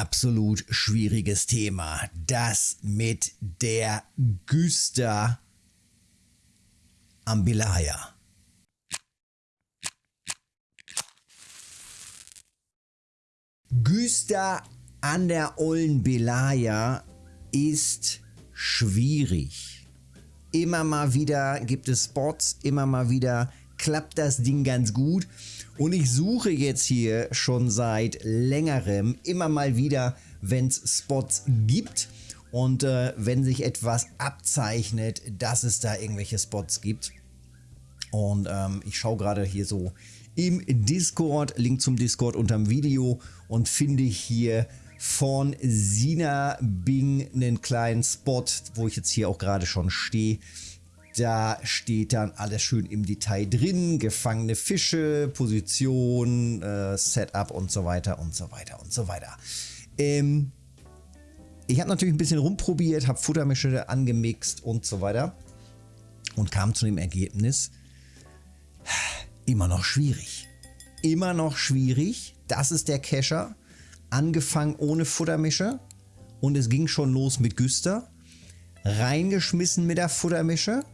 absolut schwieriges Thema. Das mit der Güster Ambilaya. Güster an der ollen Belaya ist schwierig. Immer mal wieder gibt es Spots, immer mal wieder klappt das Ding ganz gut. Und ich suche jetzt hier schon seit längerem immer mal wieder, wenn es Spots gibt und äh, wenn sich etwas abzeichnet, dass es da irgendwelche Spots gibt. Und ähm, ich schaue gerade hier so im Discord, Link zum Discord unterm Video und finde hier von Sina Bing einen kleinen Spot, wo ich jetzt hier auch gerade schon stehe. Da steht dann alles schön im Detail drin, gefangene Fische, Position, äh, Setup und so weiter und so weiter und so weiter. Ähm, ich habe natürlich ein bisschen rumprobiert, habe Futtermische angemixt und so weiter und kam zu dem Ergebnis, immer noch schwierig. Immer noch schwierig. Das ist der Kescher. Angefangen ohne Futtermische und es ging schon los mit Güster. Reingeschmissen mit der Futtermische.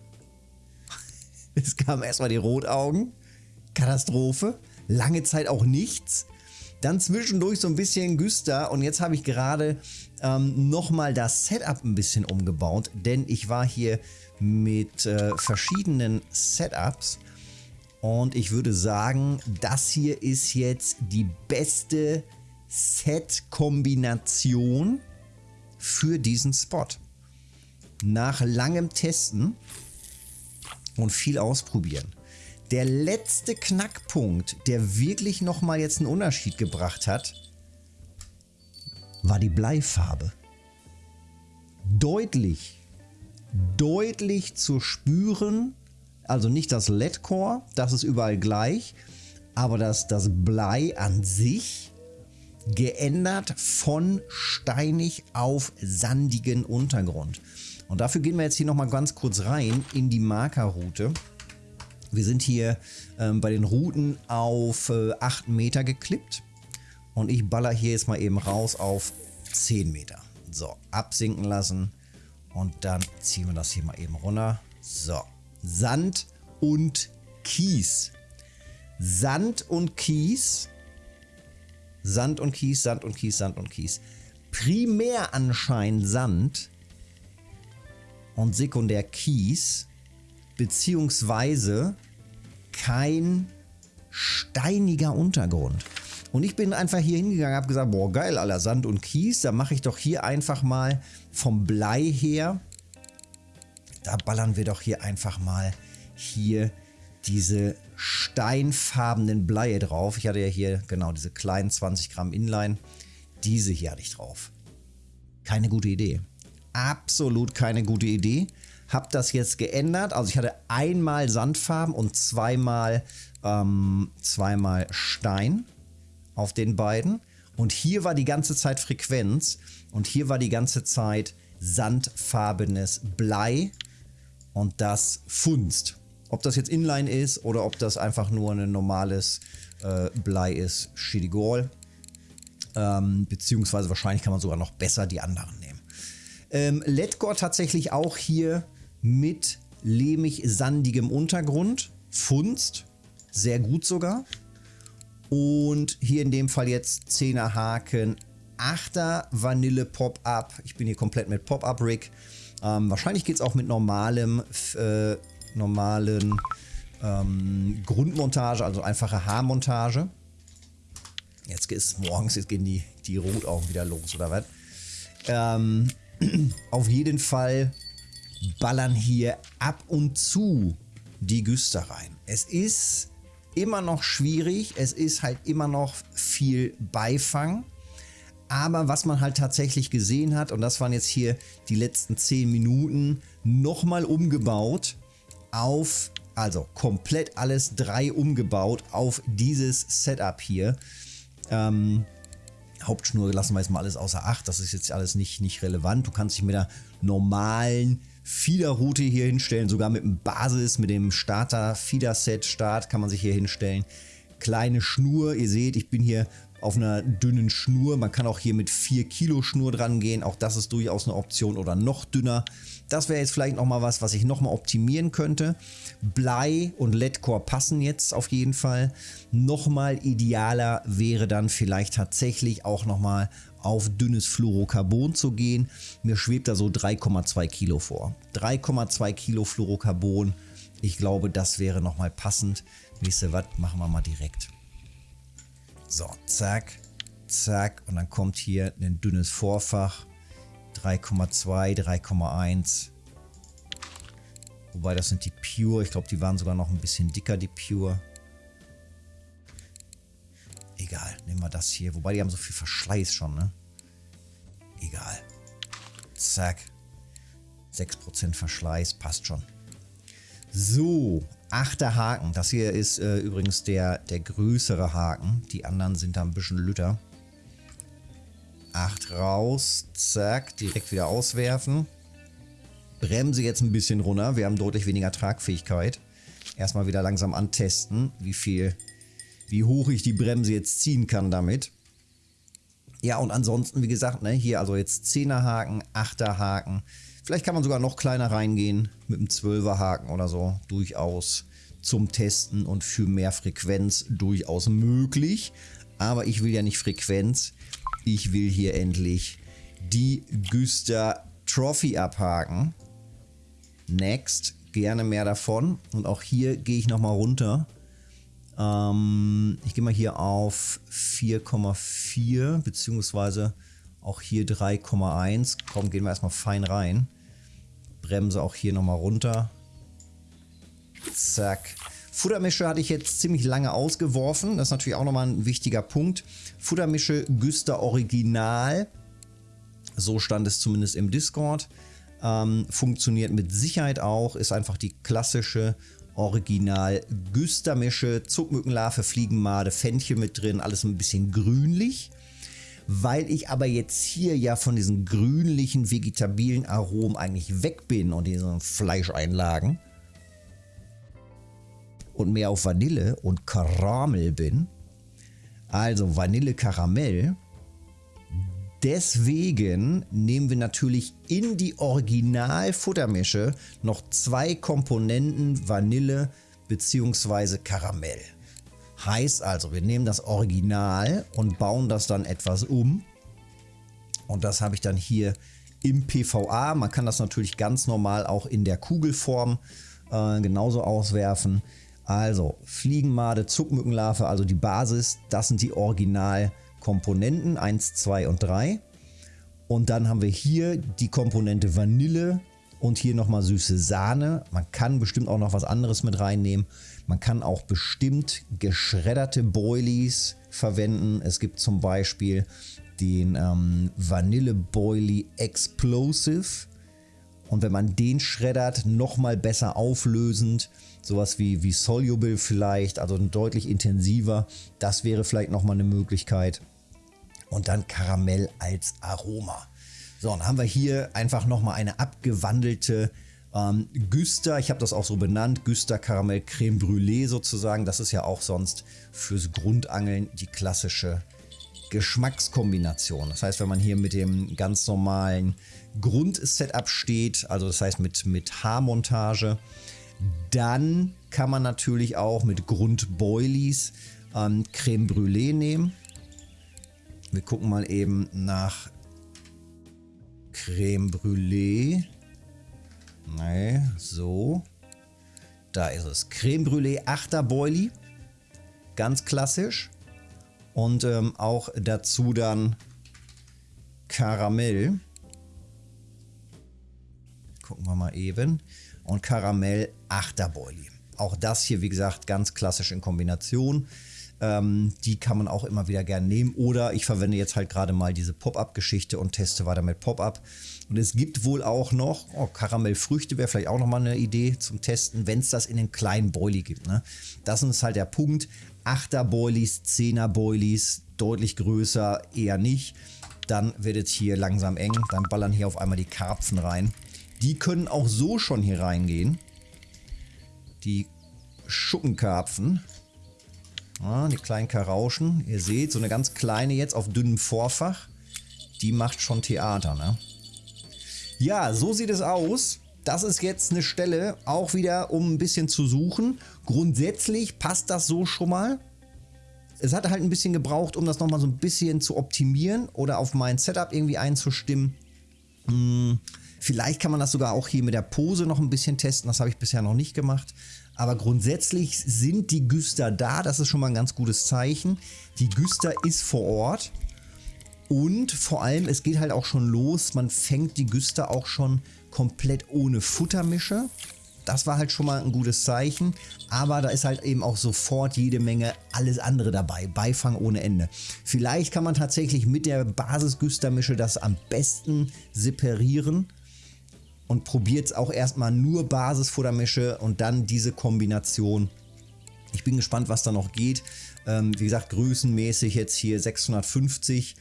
Es kamen erstmal die Rotaugen. Katastrophe. Lange Zeit auch nichts. Dann zwischendurch so ein bisschen Güster und jetzt habe ich gerade ähm, nochmal das Setup ein bisschen umgebaut, denn ich war hier mit äh, verschiedenen Setups und ich würde sagen, das hier ist jetzt die beste Set-Kombination für diesen Spot. Nach langem Testen und viel ausprobieren. Der letzte Knackpunkt, der wirklich nochmal jetzt einen Unterschied gebracht hat, war die Bleifarbe. Deutlich, deutlich zu spüren also nicht das LED-Core, das ist überall gleich, aber das, das Blei an sich geändert von steinig auf sandigen Untergrund. Und dafür gehen wir jetzt hier nochmal ganz kurz rein in die Markerroute. Wir sind hier ähm, bei den Routen auf äh, 8 Meter geklippt und ich baller hier jetzt mal eben raus auf 10 Meter. So, absinken lassen und dann ziehen wir das hier mal eben runter. So, Sand und Kies. Sand und Kies. Sand und Kies, Sand und Kies, Sand und Kies. Primär anscheinend Sand und sekundär Kies, beziehungsweise kein steiniger Untergrund. Und ich bin einfach hier hingegangen, habe gesagt, boah geil, aller Sand und Kies, da mache ich doch hier einfach mal vom Blei her da ballern wir doch hier einfach mal hier diese steinfarbenen Bleie drauf. Ich hatte ja hier genau diese kleinen 20 Gramm Inline. Diese hier hatte ich drauf. Keine gute Idee. Absolut keine gute Idee. Hab das jetzt geändert. Also ich hatte einmal Sandfarben und zweimal, ähm, zweimal Stein auf den beiden. Und hier war die ganze Zeit Frequenz und hier war die ganze Zeit sandfarbenes Blei und das funzt. Ob das jetzt Inline ist oder ob das einfach nur ein normales äh, Blei ist, Shidigol. Ähm, beziehungsweise wahrscheinlich kann man sogar noch besser die anderen. Ähm, Ledgor tatsächlich auch hier mit lehmig-sandigem Untergrund. Funst, sehr gut sogar. Und hier in dem Fall jetzt 10er Haken, 8er Vanille Pop-Up. Ich bin hier komplett mit Pop-Up-Rig. Ähm, wahrscheinlich geht es auch mit normalem, äh, normalen ähm, Grundmontage, also einfache Haarmontage. Jetzt ist morgens, jetzt gehen die, die Rotaugen wieder los, oder was? Ähm, auf jeden Fall ballern hier ab und zu die Güster rein. Es ist immer noch schwierig, es ist halt immer noch viel Beifang. Aber was man halt tatsächlich gesehen hat, und das waren jetzt hier die letzten 10 Minuten, nochmal umgebaut auf, also komplett alles drei umgebaut auf dieses Setup hier. Ähm, Hauptschnur lassen wir jetzt mal alles außer Acht, das ist jetzt alles nicht, nicht relevant. Du kannst dich mit der normalen Feederroute hier hinstellen, sogar mit dem Basis, mit dem Starter Feeder Set Start kann man sich hier hinstellen. Kleine Schnur, ihr seht, ich bin hier auf einer dünnen Schnur. Man kann auch hier mit 4 Kilo Schnur dran gehen. Auch das ist durchaus eine Option oder noch dünner. Das wäre jetzt vielleicht nochmal was, was ich nochmal optimieren könnte. Blei und LED-Core passen jetzt auf jeden Fall. Nochmal idealer wäre dann vielleicht tatsächlich auch nochmal auf dünnes Fluorocarbon zu gehen. Mir schwebt da so 3,2 Kilo vor. 3,2 Kilo Fluorocarbon. Ich glaube, das wäre nochmal passend. Wisst ihr was? Machen wir mal direkt. So, zack, zack. Und dann kommt hier ein dünnes Vorfach. 3,2, 3,1. Wobei das sind die Pure. Ich glaube, die waren sogar noch ein bisschen dicker, die Pure. Egal, nehmen wir das hier. Wobei die haben so viel Verschleiß schon, ne? Egal. Zack. 6% Verschleiß, passt schon. So, achter Haken. Das hier ist äh, übrigens der, der größere Haken. Die anderen sind da ein bisschen lütter. 8 raus, zack, direkt wieder auswerfen. Bremse jetzt ein bisschen runter, wir haben deutlich weniger Tragfähigkeit. Erstmal wieder langsam antesten, wie viel, wie hoch ich die Bremse jetzt ziehen kann damit. Ja, und ansonsten, wie gesagt, ne, hier also jetzt 10er Haken, 8er Haken. Vielleicht kann man sogar noch kleiner reingehen mit einem 12er Haken oder so. Durchaus zum Testen und für mehr Frequenz durchaus möglich. Aber ich will ja nicht Frequenz. Ich will hier endlich die Güster Trophy abhaken. Next, gerne mehr davon. Und auch hier gehe ich nochmal runter. Ähm, ich gehe mal hier auf 4,4 beziehungsweise auch hier 3,1. Komm, gehen wir erstmal fein rein. Bremse auch hier nochmal runter. Zack. Futtermische hatte ich jetzt ziemlich lange ausgeworfen. Das ist natürlich auch nochmal ein wichtiger Punkt. Futtermische Güster Original. So stand es zumindest im Discord. Ähm, funktioniert mit Sicherheit auch. Ist einfach die klassische Original Güstermische. Zuckmückenlarve, Fliegenmade, Fenchel mit drin. Alles ein bisschen grünlich. Weil ich aber jetzt hier ja von diesen grünlichen vegetabilen Aromen eigentlich weg bin und diesen Fleischeinlagen und mehr auf Vanille und Karamell bin, also Vanille Karamell, deswegen nehmen wir natürlich in die Original-Futtermische noch zwei Komponenten Vanille bzw. Karamell. Heißt also, wir nehmen das Original und bauen das dann etwas um. Und das habe ich dann hier im PVA. Man kann das natürlich ganz normal auch in der Kugelform äh, genauso auswerfen. Also Fliegenmade, Zuckmückenlarve, also die Basis, das sind die Originalkomponenten 1, 2 und 3. Und dann haben wir hier die Komponente Vanille und hier nochmal süße Sahne. Man kann bestimmt auch noch was anderes mit reinnehmen. Man kann auch bestimmt geschredderte Boilies verwenden. Es gibt zum Beispiel den ähm, Vanille Boilie Explosive. Und wenn man den schreddert, nochmal besser auflösend, sowas wie, wie Soluble vielleicht, also deutlich intensiver, das wäre vielleicht nochmal eine Möglichkeit. Und dann Karamell als Aroma. So, dann haben wir hier einfach nochmal eine abgewandelte ähm, Güster. Ich habe das auch so benannt, Güster Karamell Creme Brûlée sozusagen. Das ist ja auch sonst fürs Grundangeln die klassische Geschmackskombination. Das heißt, wenn man hier mit dem ganz normalen Grundsetup steht, also das heißt mit, mit Haarmontage, dann kann man natürlich auch mit Grundboilies ähm, Creme Brûlée nehmen. Wir gucken mal eben nach Creme Brûlée. Nee, so. Da ist es. Creme Brûlée 8er Boilie. Ganz klassisch. Und ähm, auch dazu dann Karamell. Gucken wir mal eben. Und Karamell 8er Boilie. Auch das hier, wie gesagt, ganz klassisch in Kombination. Ähm, die kann man auch immer wieder gerne nehmen. Oder ich verwende jetzt halt gerade mal diese Pop-Up-Geschichte und teste weiter mit Pop-Up. Und es gibt wohl auch noch, oh, Karamellfrüchte wäre vielleicht auch nochmal eine Idee zum Testen, wenn es das in den kleinen Boilie gibt. Ne? Das ist halt der Punkt. 8er Boilies, 10er Boilies, deutlich größer eher nicht. Dann wird es hier langsam eng. Dann ballern hier auf einmal die Karpfen rein. Die können auch so schon hier reingehen. Die Schuppenkarpfen. Ja, die kleinen Karauschen. Ihr seht, so eine ganz kleine jetzt auf dünnem Vorfach. Die macht schon Theater, ne? Ja, so sieht es aus. Das ist jetzt eine Stelle, auch wieder um ein bisschen zu suchen. Grundsätzlich passt das so schon mal. Es hat halt ein bisschen gebraucht, um das nochmal so ein bisschen zu optimieren oder auf mein Setup irgendwie einzustimmen. Hm, vielleicht kann man das sogar auch hier mit der Pose noch ein bisschen testen. Das habe ich bisher noch nicht gemacht. Aber grundsätzlich sind die Güster da. Das ist schon mal ein ganz gutes Zeichen. Die Güster ist vor Ort. Und vor allem, es geht halt auch schon los. Man fängt die Güster auch schon komplett ohne Futtermische. Das war halt schon mal ein gutes Zeichen, aber da ist halt eben auch sofort jede Menge alles andere dabei, Beifang ohne Ende. Vielleicht kann man tatsächlich mit der Basisgüstermische das am besten separieren und probiert es auch erstmal nur Basisfuttermische und dann diese Kombination. Ich bin gespannt, was da noch geht. Ähm, wie gesagt, größenmäßig jetzt hier 650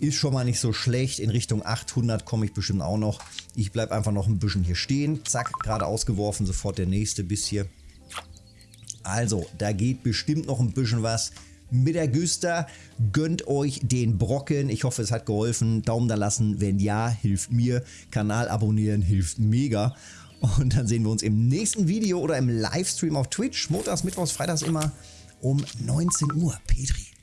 ist schon mal nicht so schlecht. In Richtung 800 komme ich bestimmt auch noch. Ich bleibe einfach noch ein bisschen hier stehen. Zack, gerade ausgeworfen, sofort der nächste Biss hier. Also, da geht bestimmt noch ein bisschen was mit der Güster. Gönnt euch den Brocken. Ich hoffe, es hat geholfen. Daumen da lassen. Wenn ja, hilft mir. Kanal abonnieren hilft mega. Und dann sehen wir uns im nächsten Video oder im Livestream auf Twitch. Montags, Mittwochs, Freitags immer um 19 Uhr. Petri.